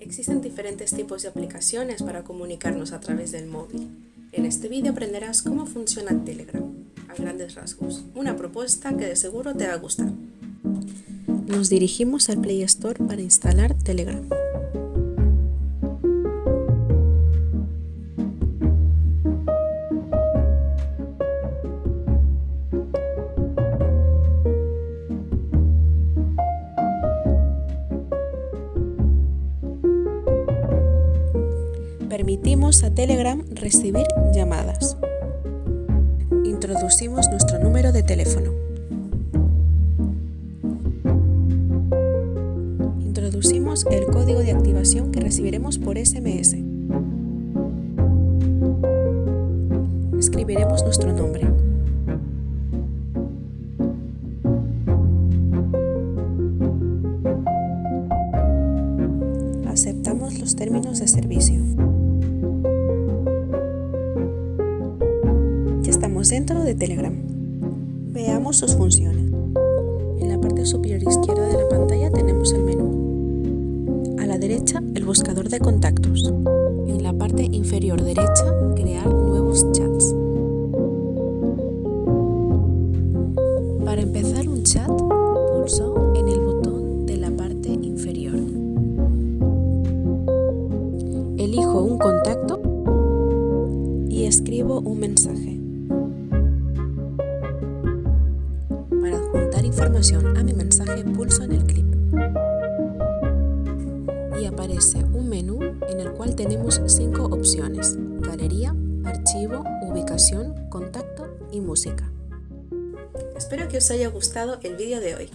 Existen diferentes tipos de aplicaciones para comunicarnos a través del móvil. En este vídeo aprenderás cómo funciona Telegram, a grandes rasgos, una propuesta que de seguro te va a gustar. Nos dirigimos al Play Store para instalar Telegram. Permitimos a Telegram recibir llamadas. Introducimos nuestro número de teléfono. Introducimos el código de activación que recibiremos por SMS. Escribiremos nuestro nombre. Aceptamos los términos de servicio. Dentro de Telegram. Veamos sus funciones. En la parte superior izquierda de la pantalla tenemos el menú. A la derecha, el buscador de contactos. En la parte inferior derecha, crear nuevos chats. Para empezar un chat, pulso en el botón de la parte inferior. Elijo un contacto y escribo un mensaje. A mi mensaje pulso en el clip y aparece un menú en el cual tenemos cinco opciones, galería, archivo, ubicación, contacto y música. Espero que os haya gustado el vídeo de hoy.